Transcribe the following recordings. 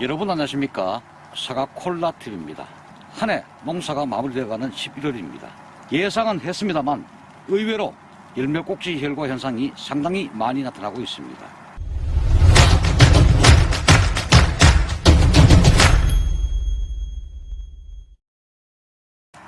여러분 안녕하십니까? 사과 콜라TV입니다. 한 해 농사가 마무리되어가는 11월입니다. 예상은 했습니다만 의외로 열매 꼭지 혈과 현상이 상당히 많이 나타나고 있습니다.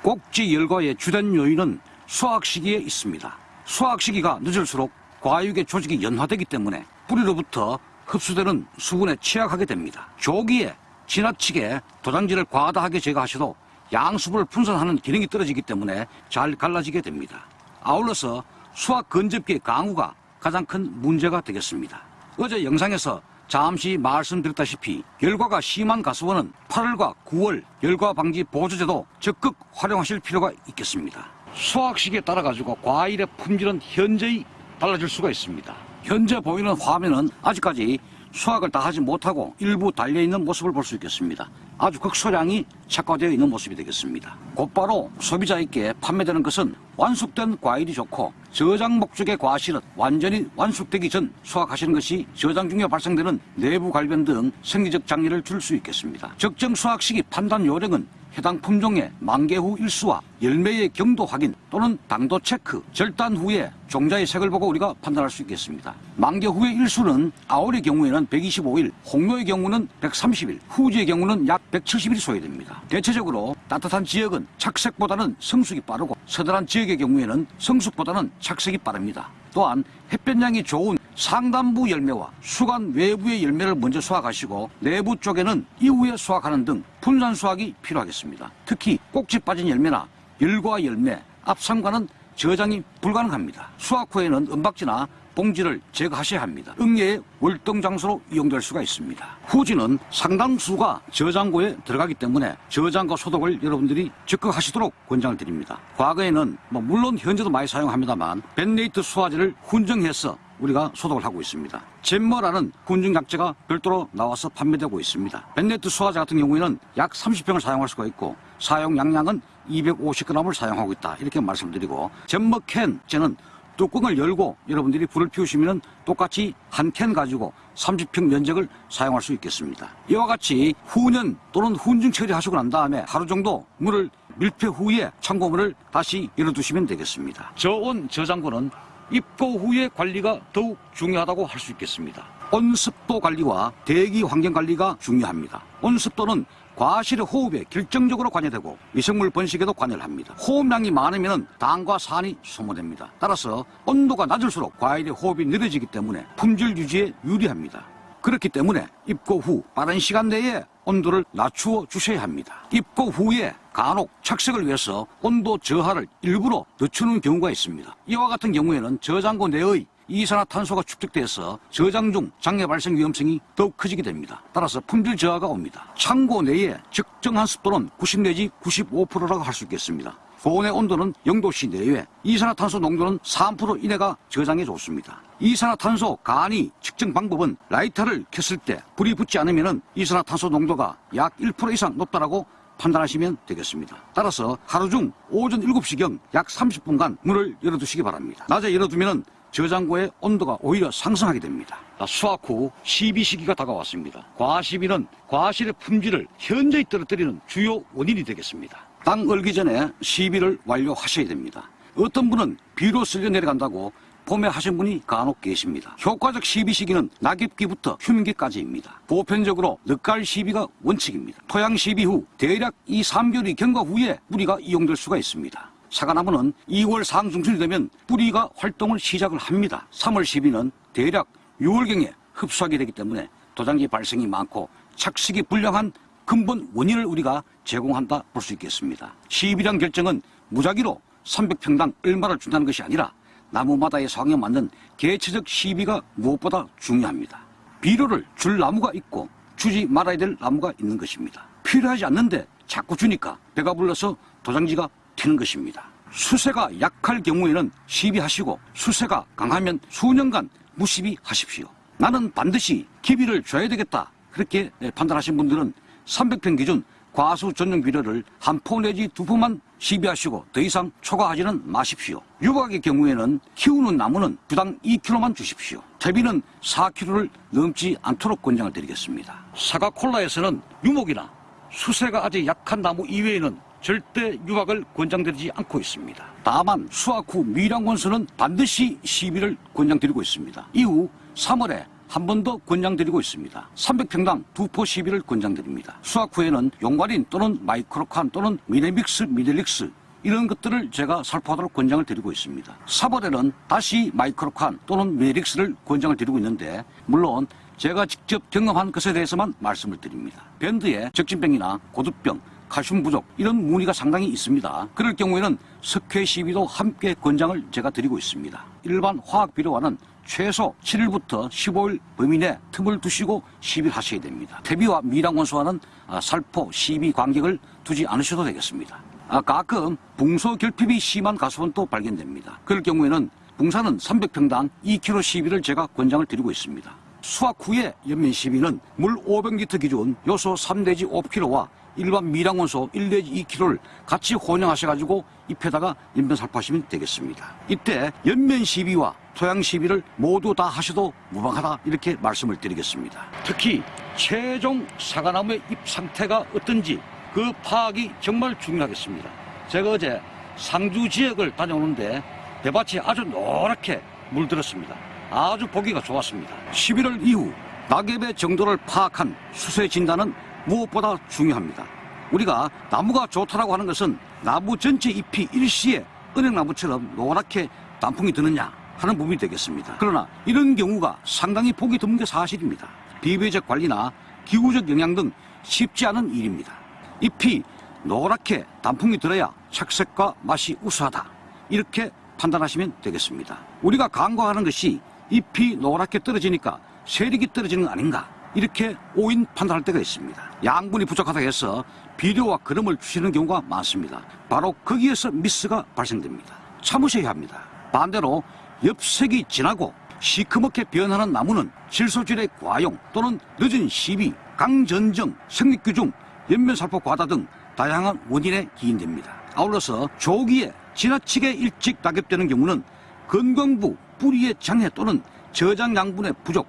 꼭지 열과의 주된 요인은 수확 시기에 있습니다. 수확 시기가 늦을수록 과육의 조직이 연화되기 때문에 뿌리로부터 흡수되는 수분에 취약하게 됩니다. 조기에 지나치게 도장지를 과다하게 제거하셔도 양수분을 분산하는 기능이 떨어지기 때문에 잘 갈라지게 됩니다. 아울러서 수확 건접기의 강우가 가장 큰 문제가 되겠습니다. 어제 영상에서 잠시 말씀드렸다시피 열과가 심한 가수원은 8월과 9월 열과 방지 보조제도 적극 활용하실 필요가 있겠습니다. 수확 시기에 따라 가지고 과일의 품질은 현저히 달라질 수가 있습니다. 현재 보이는 화면은 아직까지 수확을 다 하지 못하고 일부 달려있는 모습을 볼 수 있겠습니다. 아주 극소량이 착화되어 있는 모습이 되겠습니다. 곧바로 소비자에게 판매되는 것은 완숙된 과일이 좋고 저장 목적의 과실은 완전히 완숙되기 전 수확하시는 것이 저장 중에 발생되는 내부 갈변 등 생리적 장애를 줄 수 있겠습니다. 적정 수확 시기 판단 요령은 해당 품종의 만개 후 일수와 열매의 경도 확인 또는 당도 체크, 절단 후에 종자의 색을 보고 우리가 판단할 수 있겠습니다. 만개 후의 일수는 아울의 경우에는 125일, 홍로의 경우는 130일, 후지의 경우는 약 170일 소요됩니다. 대체적으로 따뜻한 지역은 착색보다는 성숙이 빠르고 서늘한 지역의 경우에는 성숙보다는 착색이 빠릅니다. 또한 햇볕량이 좋은 상단부 열매와 수간 외부의 열매를 먼저 수확하시고 내부 쪽에는 이후에 수확하는 등 분산 수확이 필요하겠습니다. 특히 꼭지 빠진 열매나 열과 열매, 앞상과는 저장이 불가능합니다. 수확 후에는 은박지나 봉지를 제거하셔야 합니다. 응애의 월동 장소로 이용될 수가 있습니다. 후지는 상당수가 저장고에 들어가기 때문에 저장고 소독을 여러분들이 적극 하시도록 권장을 드립니다. 과거에는 뭐 물론 현재도 많이 사용합니다만 벤네이트 수화제를 훈정해서 우리가 소독을 하고 있습니다. 젠머라는 약제가 별도로 나와서 판매되고 있습니다. 벤네트 수화제 같은 경우에는 약 30병을 사용할 수가 있고 사용 양량은 250g을 사용하고 있다 이렇게 말씀드리고 젠머 캔제는 뚜껑을 열고 여러분들이 불을 피우시면 똑같이 한 캔 가지고 30평 면적을 사용할 수 있겠습니다. 이와 같이 후년 또는 훈증 처리하시고 난 다음에 하루 정도 물을 밀폐 후에 창고문을 다시 열어두시면 되겠습니다. 저온 저장고는 입고 후의 관리가 더욱 중요하다고 할 수 있겠습니다. 온습도 관리와 대기 환경 관리가 중요합니다. 온습도는 과실의 호흡에 결정적으로 관여되고 미생물 번식에도 관여를 합니다. 호흡량이 많으면 당과 산이 소모됩니다. 따라서 온도가 낮을수록 과일의 호흡이 느려지기 때문에 품질 유지에 유리합니다. 그렇기 때문에 입고 후 빠른 시간 내에 온도를 낮추어 주셔야 합니다. 입고 후에 간혹 착색을 위해서 온도 저하를 일부러 늦추는 경우가 있습니다. 이와 같은 경우에는 저장고 내의 이산화탄소가 축적돼서 저장 중 장애 발생 위험성이 더욱 커지게 됩니다. 따라서 품질 저하가 옵니다. 창고 내에 적정한 습도는 90 내지 95%라고 할 수 있겠습니다. 고온의 온도는 0도씨 내외, 이산화탄소 농도는 3% 이내가 저장에 좋습니다. 이산화탄소 간이 측정 방법은 라이터를 켰을 때 불이 붙지 않으면 이산화탄소 농도가 약 1% 이상 높다라고 판단하시면 되겠습니다. 따라서 하루 중 오전 7시경 약 30분간 문을 열어두시기 바랍니다. 낮에 열어두면 저장고의 온도가 오히려 상승하게 됩니다. 수확 후 시비 시기가 다가왔습니다. 과시비는 과실의 품질을 현저히 떨어뜨리는 주요 원인이 되겠습니다. 땅 얼기 전에 시비를 완료하셔야 됩니다. 어떤 분은 비로 쓸려 내려간다고 봄에 하신 분이 간혹 계십니다. 효과적 시비 시기는 낙엽기부터 휴민기까지입니다. 보편적으로 늦가을 시비가 원칙입니다. 토양 시비 후 대략 2, 3개월이 경과 후에 뿌리가 이용될 수가 있습니다. 사과나무는 2월 상중순이 되면 뿌리가 활동을 시작을 합니다. 3월 시비는 대략 6월경에 흡수하게 되기 때문에 도장지 발생이 많고 착식이 불량한 근본 원인을 우리가 제공한다 볼 수 있겠습니다. 시비량 결정은 무작위로 300평당 얼마를 준다는 것이 아니라 나무마다의 상황에 맞는 개체적 시비가 무엇보다 중요합니다. 비료를 줄 나무가 있고 주지 말아야 될 나무가 있는 것입니다. 필요하지 않는데 자꾸 주니까 배가 불러서 도장지가 튀는 것입니다. 수세가 약할 경우에는 시비하시고 수세가 강하면 수년간 무시비하십시오. 나는 반드시 기비를 줘야 되겠다. 그렇게 판단하신 분들은 300평 기준 과수 전용 비료를 한 포 내지 두 포만 시비하시고 더 이상 초과하지는 마십시오. 유박의 경우에는 키우는 나무는 주당 2kg만 주십시오. 퇴비는 4kg를 넘지 않도록 권장을 드리겠습니다. 사과 콜라에서는 유목이나 수세가 아주 약한 나무 이외에는 절대 유박을 권장드리지 않고 있습니다. 다만 수확 후 미량원수는 반드시 시비를 권장드리고 있습니다. 이후 3월에 한 번 더 권장드리고 있습니다. 300평당 두 포 시비를 권장드립니다. 수확 후에는 용과린 또는 마이크로칸 또는 미네믹스, 미델릭스 이런 것들을 제가 살포하도록 권장을 드리고 있습니다. 4월에는 다시 마이크로칸 또는 미네릭스를 권장을 드리고 있는데 물론 제가 직접 경험한 것에 대해서만 말씀을 드립니다. 밴드에 적진병이나 고두병, 칼슘 부족 이런 문의가 상당히 있습니다. 그럴 경우에는 석회 시비도 함께 권장을 제가 드리고 있습니다. 일반 화학 비료와는 최소 7일부터 15일 범위 내 틈을 두시고 시비를 하셔야 됩니다. 퇴비와 미량원소와는 아, 살포, 시비 간격을 두지 않으셔도 되겠습니다. 아, 가끔 붕소 결핍이 심한 가수원도 발견됩니다. 그럴 경우에는 붕사는 300평당 2kg 시비를 제가 권장을 드리고 있습니다. 수확 후에 연면 시비는 물 500리터 기준 요소 3 내지 5kg와 일반 미량원소 1 내지 2kg를 같이 혼용하셔가지고 잎에다가 연면 살포하시면 되겠습니다. 이때 연면 시비와 토양 시비를 모두 다 하셔도 무방하다 이렇게 말씀을 드리겠습니다. 특히 최종 사과나무의 잎 상태가 어떤지 그 파악이 정말 중요하겠습니다. 제가 어제 상주 지역을 다녀오는데 배밭이 아주 노랗게 물들었습니다. 아주 보기가 좋았습니다. 11월 이후 낙엽의 정도를 파악한 수세 진단은 무엇보다 중요합니다. 우리가 나무가 좋다라고 하는 것은 나무 전체 잎이 일시에 은행나무처럼 노랗게 단풍이 드느냐 하는 부분이 되겠습니다. 그러나 이런 경우가 상당히 보기 드문 게 사실입니다. 비교적 관리나 기후적 영향 등 쉽지 않은 일입니다. 잎이 노랗게 단풍이 들어야 착색과 맛이 우수하다. 이렇게 판단하시면 되겠습니다. 우리가 간과하는 것이 잎이 노랗게 떨어지니까 세력이 떨어지는 거 아닌가 이렇게 오인 판단할 때가 있습니다. 양분이 부족하다 해서 비료와 거름을 주시는 경우가 많습니다. 바로 거기에서 미스가 발생됩니다. 참으셔야 합니다. 반대로 엽색이 진하고 시커멓게 변하는 나무는 질소질의 과용 또는 늦은 시비, 강전정, 생육규중, 연면살포 과다 등 다양한 원인에 기인됩니다. 아울러서 조기에 지나치게 일찍 낙엽되는 경우는 건강부, 뿌리의 장애 또는 저장 양분의 부족,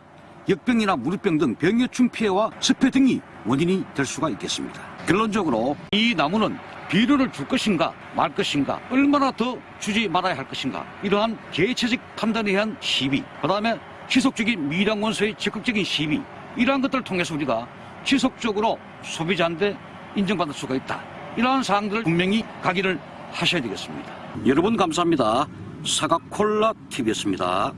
역병이나 무릎병 등 병해충 피해와 습해 등이 원인이 될 수가 있겠습니다. 결론적으로 이 나무는 비료를 줄 것인가 말 것인가 얼마나 더 주지 말아야 할 것인가 이러한 개체적 판단에 의한 시비 그 다음에 지속적인 미량 원소의 적극적인 시비 이러한 것들을 통해서 우리가 지속적으로 소비자한테 인정받을 수가 있다. 이러한 사항들을 분명히 각인을 하셔야 되겠습니다. 여러분 감사합니다. 사과콜라 TV였습니다